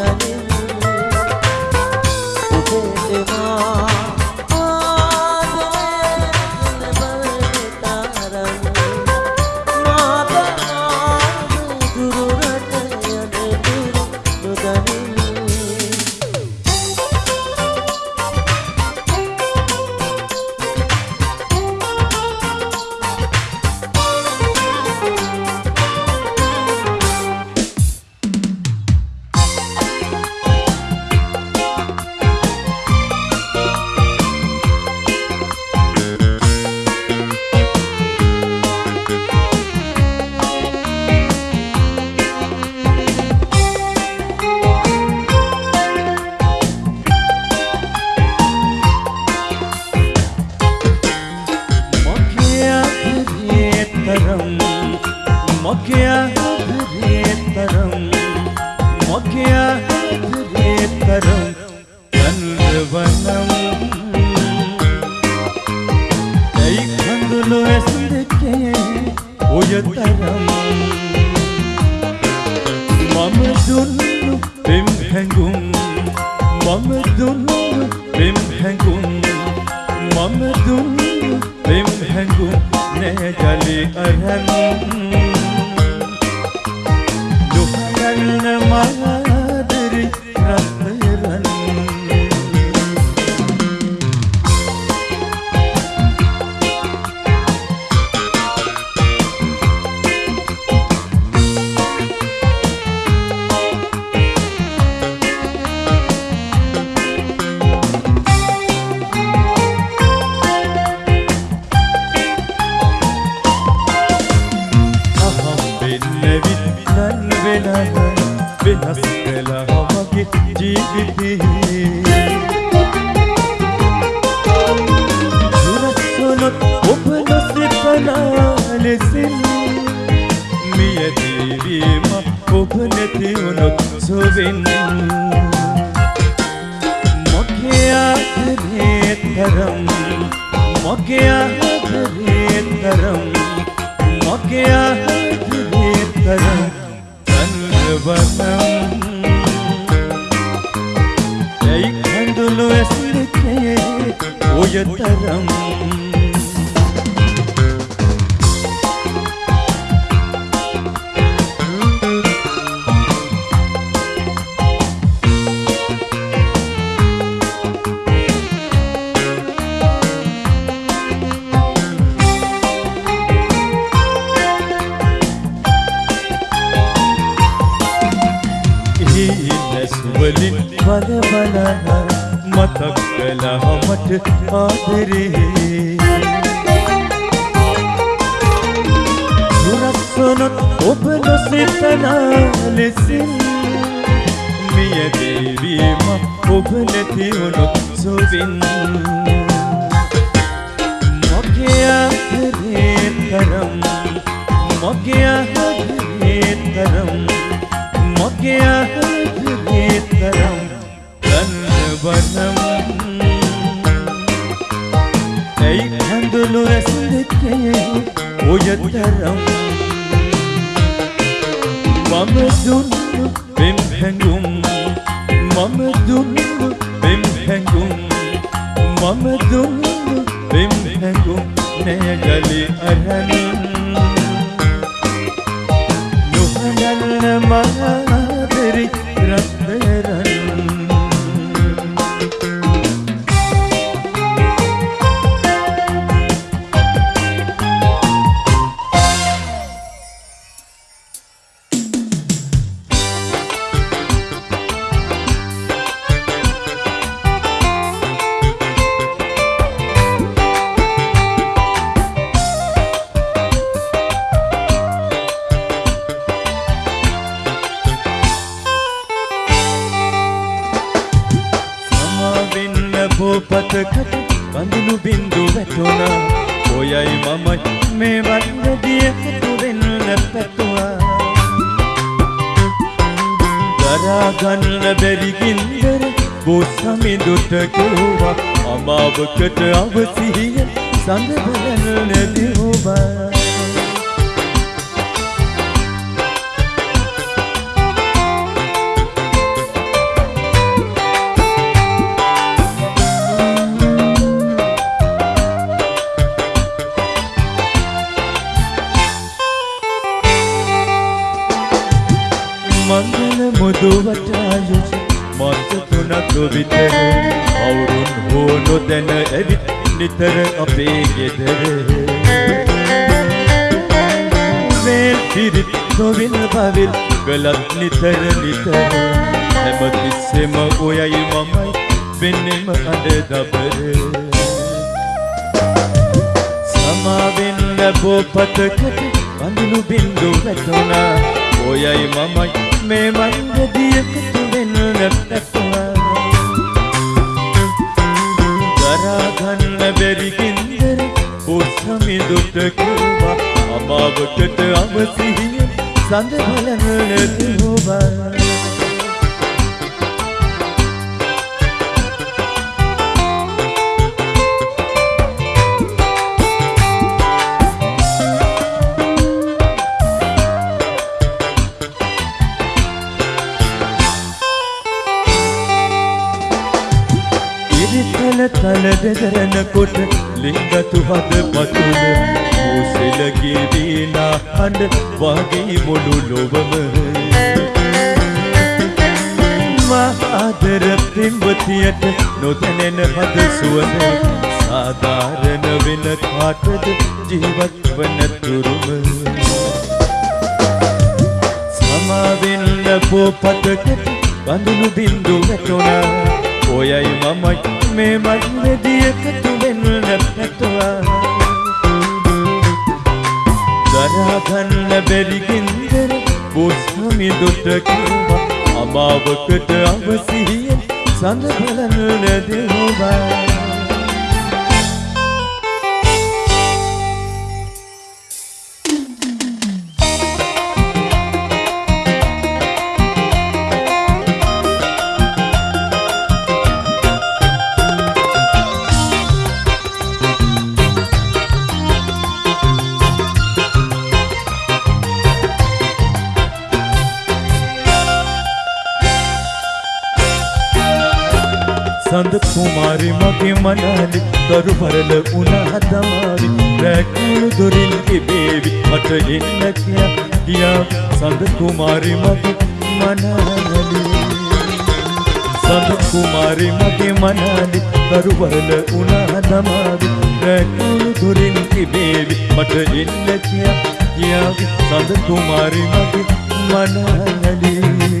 sunny. මගේ ආදරේ කරම් වනම් ඇයි කඳුළු ඇසිරිකේ ඔය තරම් මට ආදරේ සුරක්සොනොත් ඔබ නොසිතන ලෙසින් මියදේවීම ඔබ නැතිවුණොත් සුවින් මගේ ආදරේ තරම් මගේ ආදරේ තරම් මගේ ආදරේ තරම් ගන්නවනම් ඇයි කඳුළු ඇසලකේ ඔය තරම් මම දුන්නු පෙම් හැඟුම්. මම දුන්නු පෙම් හැඟුම්. මම දුන්නු පෙම් හැඟුම්. නෑගලි අරන් නොහඬන්න මහාදරි බවිල් ගලත් නිතර නිතර හැමතිස්සෙම ඔයයි මමයි වෙන්නෙම අඩ දබර සමාවෙන් ලැබෝ පතකට බඳුනු බින්දු වැටුණා ඔයයි මමයි මේ මන්දදියකතු වෙන්න පැතුවා දරාගන්න බැරි ගින්දර උත්සමිදුට කිව්වා අමාවකට අවසිහිය සඳ බලන නැතිවවා ඉරිතල තල දෙදරනකොට ලිංගතු හද වීනා හඬ වගේ මුළු ලොවම. මහාදර පින්වතියට නොදැනෙන හද සුවඳ සාධාරණ වෙන කාටද ජීවත් වන තුරුම? සමාවෙන්න පෝපතකට බඳුනු බින්දු වැටුණා. ඔයයි මමයි මේ මන්වෙදියකතු වෙන්න පැතුවා දරාගන්න බැරි ගින්දර බෝසමිදුට කිව්වා අමාවකට අවසිහිය සඳ බලන්න සඳ කුමාරි? මගේ මනාලි කරු පරල උනා තමාවි රැකුණු දොරින් ඉබේවි මට එන්න කියා කියා සඳ කුමාරි මගේ මනාලි. සඳ කුමාරි මගේ මනාලි කරු පරල උනා තමාවි රැකුණු දොරින් ඉබේවි මට එන්න කියා කියා සඳ කුමාරි මගේ මනාලි.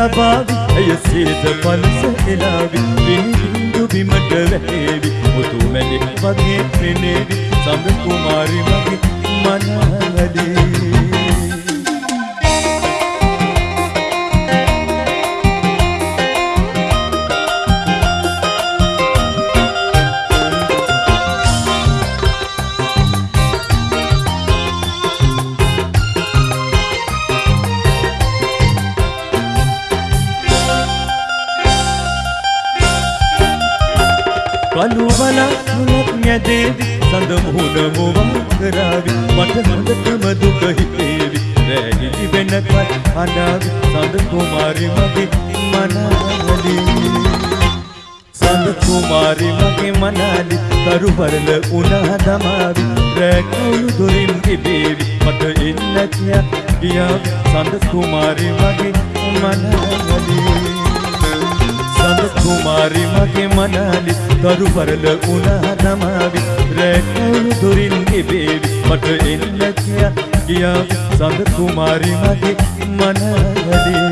තබාවි ඇය සේද පලස එලාවි පිහිඳු බිමට වැටේවි මුතු මැණික් වගේ පෙනේවි. සඳ කුමාරි මගේ මනවලේ. කළු බලක් නැදේවි සඳ මුහුණ මුවන් කරාවි. මට හොඳටම දුක හිතේවි. රැගිලි වෙනකල් අඬාවි සඳ කුමාරි මගේ මනාලි. සඳ කුමාරි මගේ මනාලි. කරු පරල උනා දමාවි. රැකවුණු දොරින් ඉබේවි මට එන්න කියා ගියාවි. සඳ කුමාරි මගේ මනාලි. සඳ කුමාරි මගේ මනාලි තරු පරල උනා නමාවි. රැකවුණු දුරින් ඉබේවි මට එන්න කියා ගියා. සඳ කුමාරි මගේ මනාලි.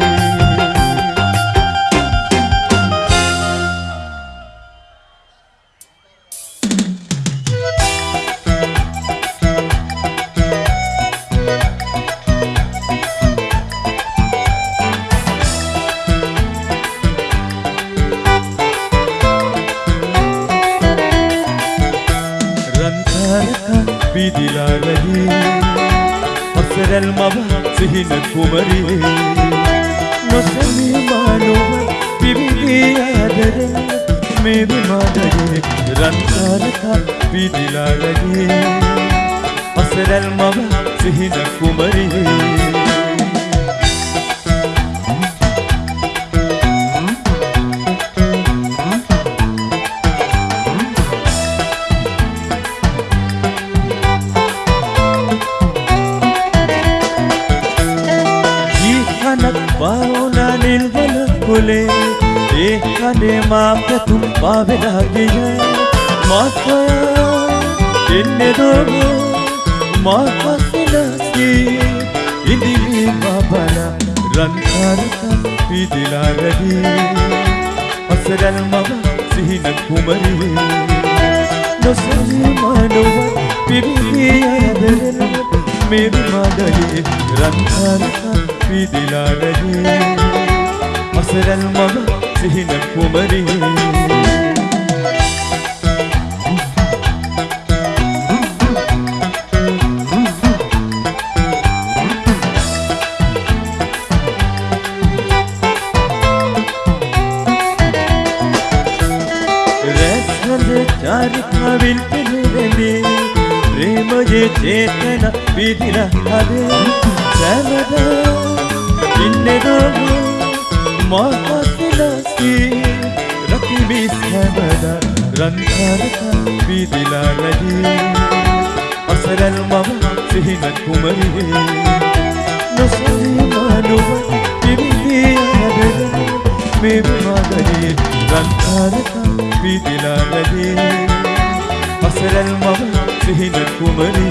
ජීහනක් බවුනා නිල්වල කුලේ. ඒ කනේ මා පැතුම් පාවෙලා ගිය මාසයා එන්නේ දොර මා පස්සලස්කී ඉදිලි බබල රන්තරක පිදිලා රැදී අසරල් මව සිහින කුමරි නොසලී මනුව පිරිදී අදරන මෙවි මඩලේ රන්තරක පිදිලා රැදී අසරල් මව සිහින කුමරි රැස්හඳ චාරිකාවිල් පෙනෙරෙන්නේ ප්‍රේමයේ චේතන පිදිල හදේ සැමදා ඉන්නෙදොම මාපස්සලස්කී රකිවිස් හැමදා රන්කාරක පිදිලා රැදී අසරල් මව සිහින කුමරි නොසලී මානුව පිරිදී හැබෙන මේ මාදයේ රන්කාරක පිදිලා රැදී අසරල් මව සිහින කුමරි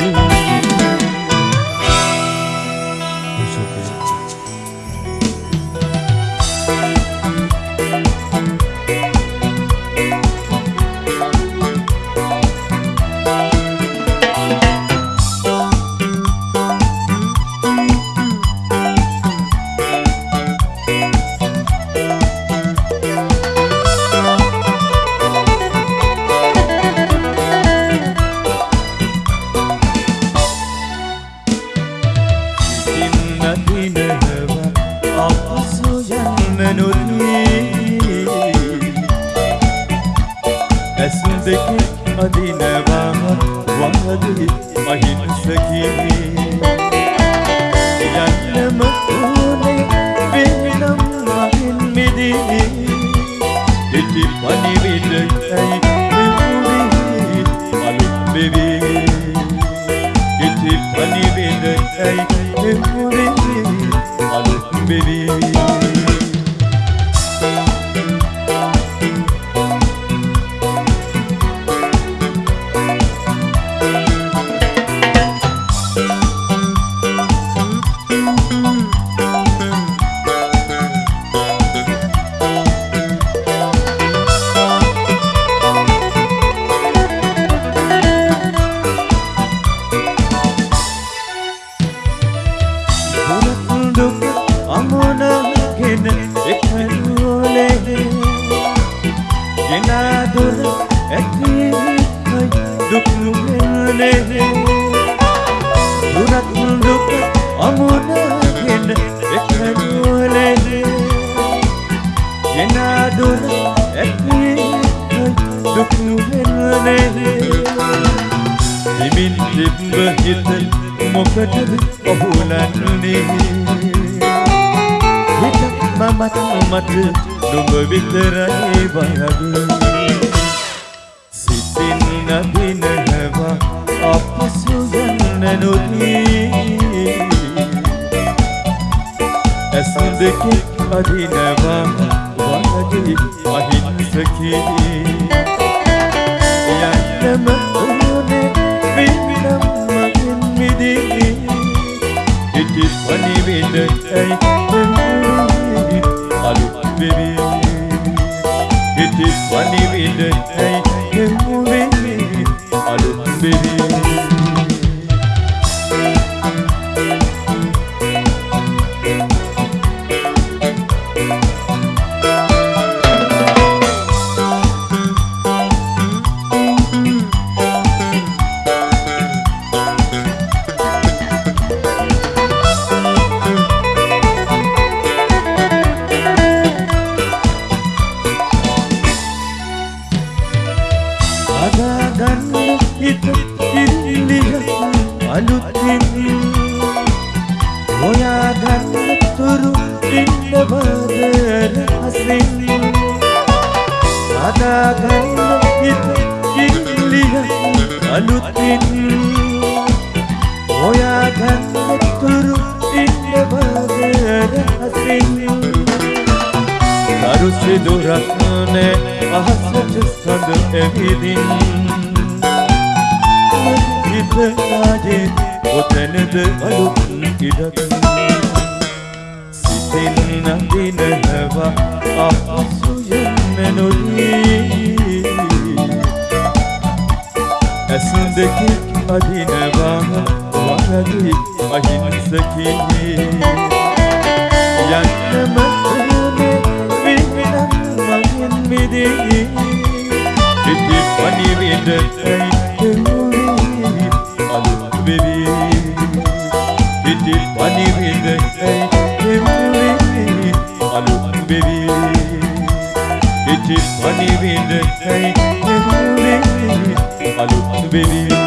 ඉති පනිවිඩයි මෙහුවී අලුත් බෙවී. Genador ඇත්නේ දුක් නුහෙරනේ හිමින් තිබ්බ හිත මොකටද ඔහුලන්නේ? හිත මමත් නොමත නුඹ විතරයි වගේ සිතින් නබිනනවා අප සුගන්න නොදී. ඇසු දෙකෙක් අදිනවා. අහගි අහිංසකි යන්නම උනේ වින්නම් මගෙන් මිදී ඉති පනිවිඳ ඇයි අලුත් වෙවි ඉති පනිවිඳ ඇයි අලුතින් ඔයාට ඇතුරු ඉන්න බාගරහසින් කරු සිදුරක්නේ අහසට සඳ එවිදින්. හිතනාජේ කොතැනද අලුත් ඉඩක්. සිතෙන් නඳිනනවා අහසුයන් මෙනුලී Esin'deki Medine bana Var? Edip ahinsdeki Yandı mevzunu Bilmem mahin midi Gidip hani bide Eylülüp Alıp bebi Gidip hani bide Eylülüp Alıp bebi Gidip hani bide Eylülüp Alut verir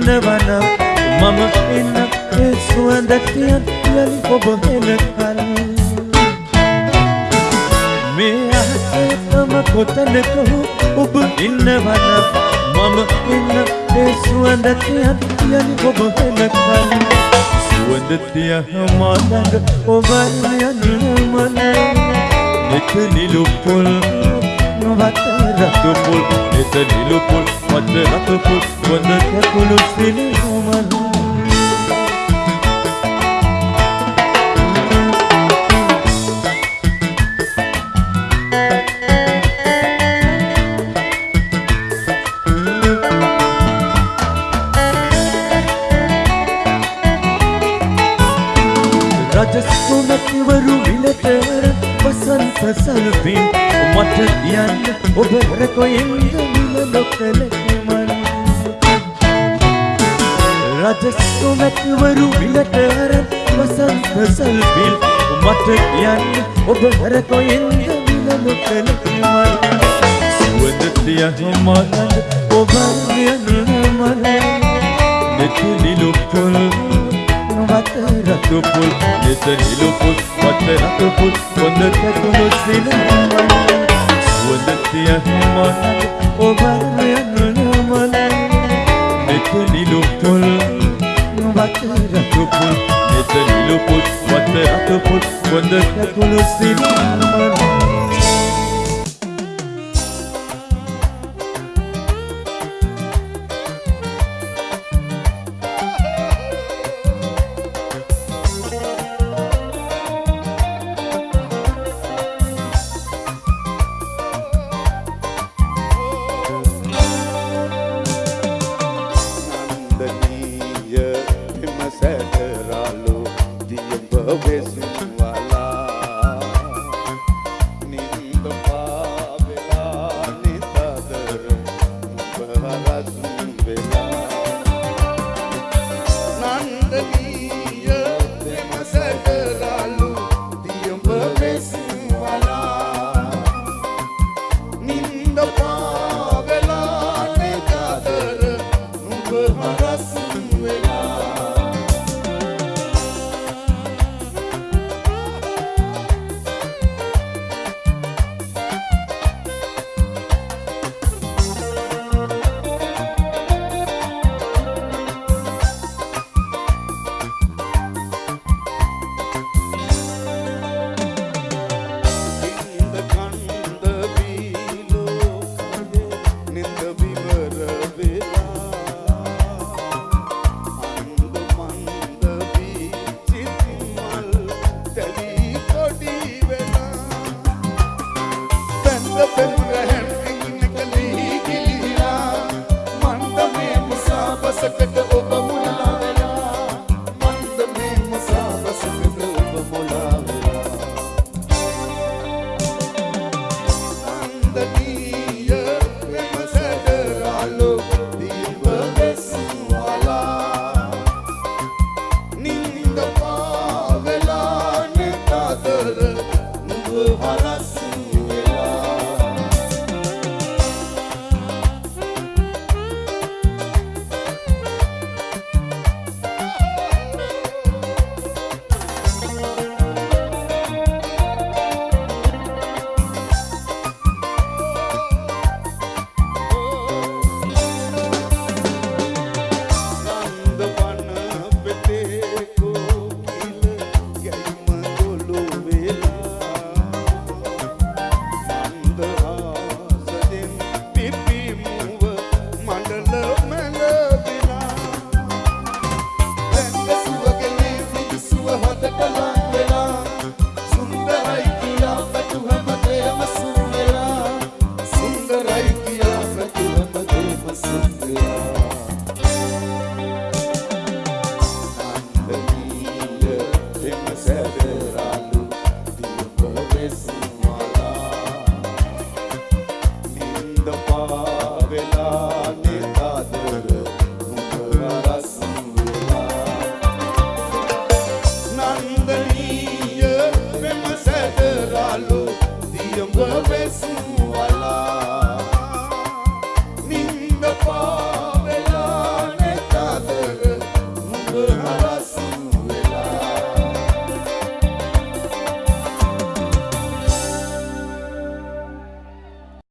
ඉන්නවනම් මම ඉන්න ඒ සුවඳටියන් යලි ඔබ වෙනකල් මේ අහසම කොතනක ඔබ ඉන්නවනම් මම ඉන්න ඒ සුවඳටියන් යලි ඔබ වෙනකල් සුවඳටිය මාතඟ ඔබ යන්න මන එක නිලු පුල් वत्रतुपुल नेत नीलुपुल वत्रतुपुल वंदते कुलुसिले ओमला राजसुनतिवरु विलतेवर वसंत सलुपी මට කියන්න ඔබ රකොයින්ද විල නොකලකමන් රජස්තුමැතිවරු විලටර වසන්ත සල්පිල් මට කියන්න ඔබ රකොයින්ද විල නොකලකමන් සුවදතිය හමානද ඔබ යන්න මන නෙතු නිලුපුල් වත රතුපුල් නෙත නිලුපුල් වත රතුපුල් කොඳ කැකුණු සිනමන සුවඳතිය මන ඔබ යන්න මන නෙත නිලුපුල් වත රතුපුල් නෙත නිලුපුල් වත රතුපුල් කොඳ කැකුණු සිනමන